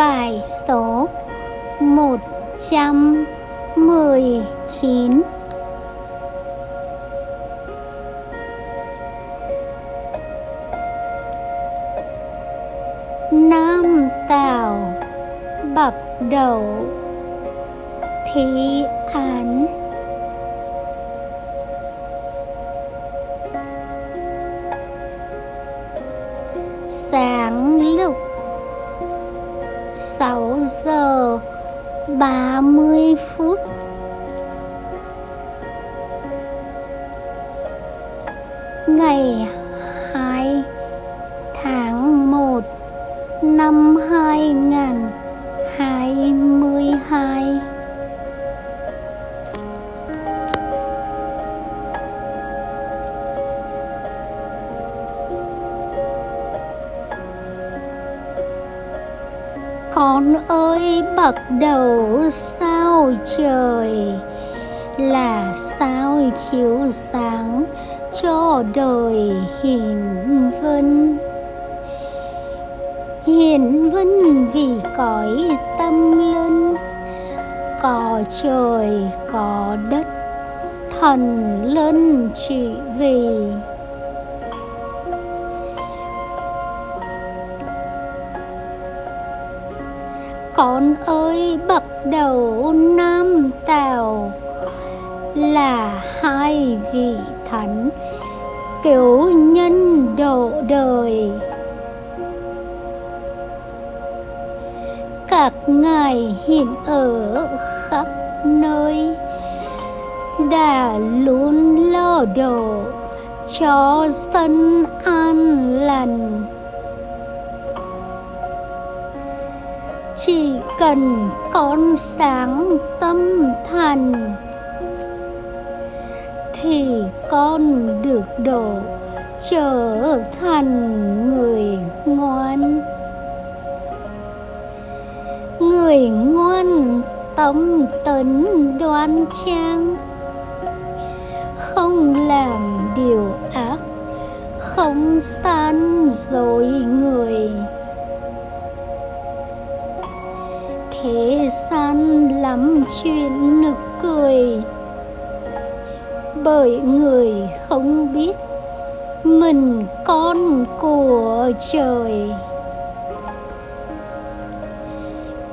bài số một trăm mười chín. Nam Tào Bập Đậu Thí Án. Giờ 30 phút. Ngày Con ơi, bắt đầu sao trời? Là sao chiếu sáng cho đời hiền vân? Hiền vân vì cõi tâm linh có trời, có đất, thần linh chỉ vì. Con ơi bắt đầu nam tào là hai vị thánh cứu nhân độ đời. Các ngài hiện ở khắp nơi đã luôn lo độ cho dân an lành. Chỉ cần con sáng tâm thành thì con được độ trở thành người ngoan. Người ngoan tâm tấn đoan trang, không làm điều ác, không san dối người. Thế gian lắm chuyện nực cười. Bởi người không biết mình con của trời.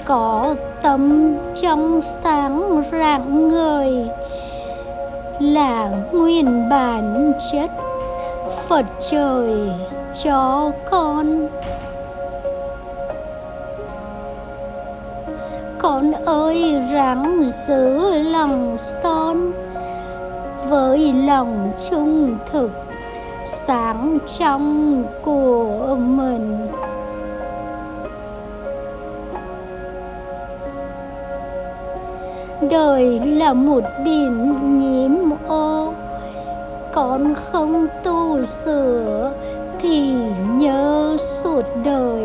Có tâm trong sáng rạng ngời là nguyên bản chất Phật trời cho con. Con ơi, ráng giữ lòng son Với lòng trung thực sáng trong của mình. Đời là một biển nhiễm ô, con không tu sửa thì nhớ suốt đời.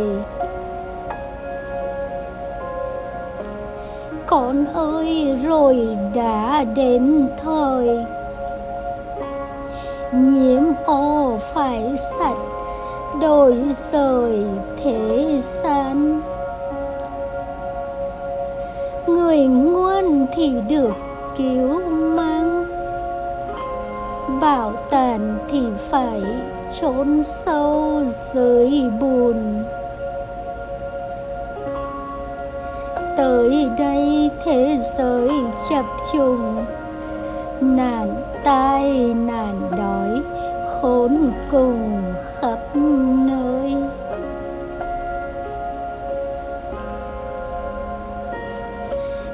Con ơi, rồi đã đến thời. Nhiễm ô phải sạch, đổi rời thế gian. Người ngoan thì được cứu mang, bảo tàn thì phải trốn sâu dưới bùn. Tới đây thế giới chập trùng. Nạn tai nạn đói, khốn cùng khắp nơi.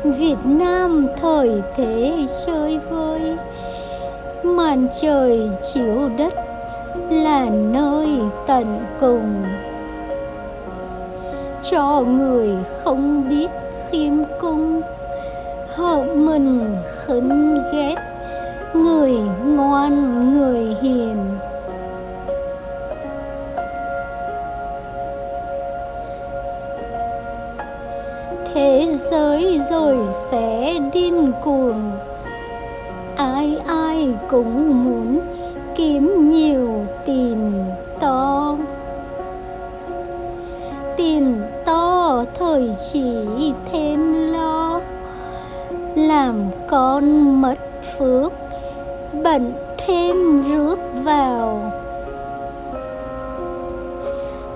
Việt Nam thời thế chơi vơi, Màn trời chiếu đất là nơi tận cùng. Cho người không biết khiêm cung. Hợp mình khấn ghét. Người ngoan, người hiền. Thế giới rồi sẽ điên cuồng. Ai ai cũng muốn kiếm nhiều tiền to. Tiền to thời chỉ thêm lo, làm con mất phước bệnh thêm rước vào.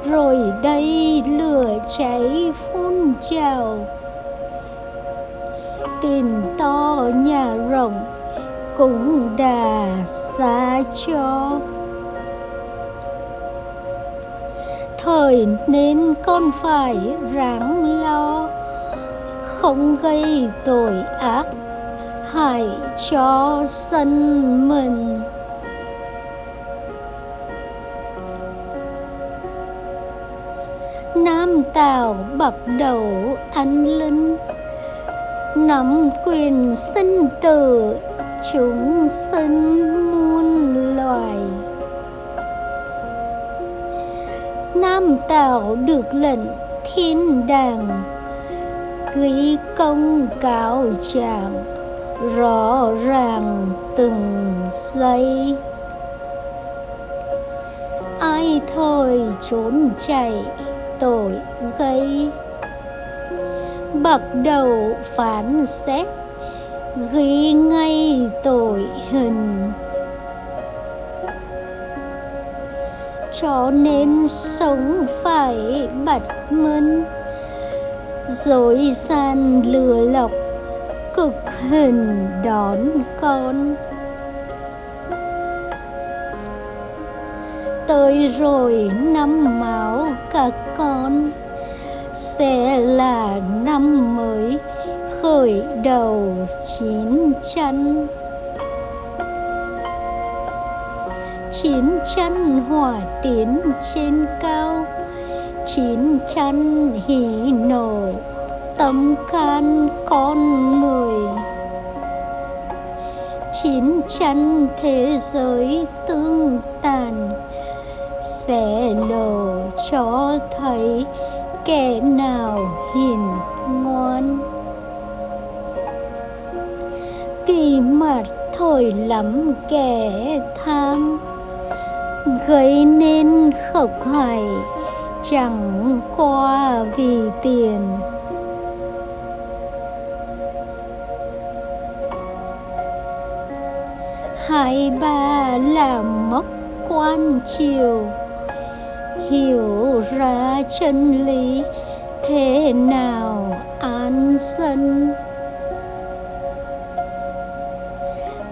Rồi đây lửa cháy phun trào, tiền to nhà rộng cũng đà xa cho. Thời nên con phải ráng lo, không gây tội ác, hại cho dân mình. Nam tào bậc đầu anh linh, nắm quyền sinh tử, chúng sinh muôn loài. Nam tào được lệnh thiên đàng. Ghi công cáo trạng rõ ràng từng giây ai thôi trốn chạy tội gây. Bậc đầu phán xét, ghi ngay tội cho nên sống phải bật mân dối gian lừa lọc, cực hình đón con. Tới rồi năm máu các con, sẽ là năm mới khởi đầu chín chắn chín chân hỏa tiến trên cao, chín chân hỉ nổ, tâm can con người. Chín chân thế giới tương tàn, sẽ lộ cho thấy kẻ nào hiền ngoan. Kỳ mặt thổi lắm kẻ tham gây nên khộc hoài chẳng qua vì tiền. Hai ba là mốc quan chiều hiểu ra chân lý thế nào an dân.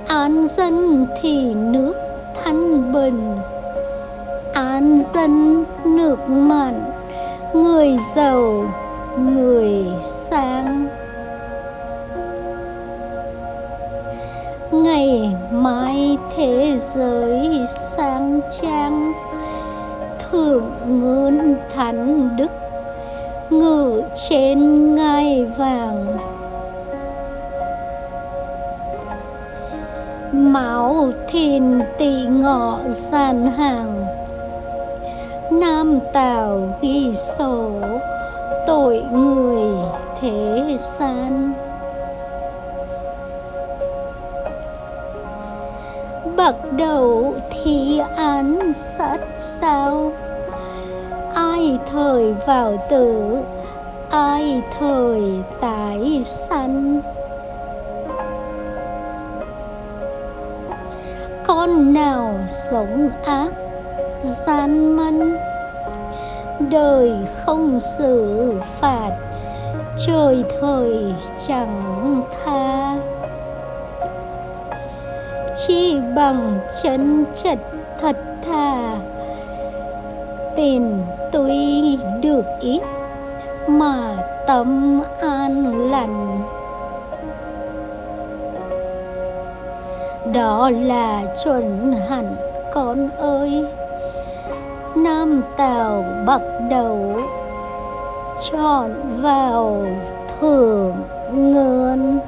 An dân thì nước thanh bình an dân nước mặn, người giàu, người sang ngày mai thế giới sang trang, thượng ngôn thánh đức, ngự trên ngai vàng. Máu thìn tị ngọ sàn hàng nam tào ghi sổ, tội người thế gian. Bậc đầu thi án sát sao? Ai thời vào tử, ai thời tái sanh? Con nào sống ác gian mân. Đời không xử phạt, trời thời chẳng tha. Chi bằng chân chật thật thà tiền tuy được ít mà tâm an lành. Đó là chuẩn hẳn con ơi nam tào bắt đầu chọn vào thưởng ngươn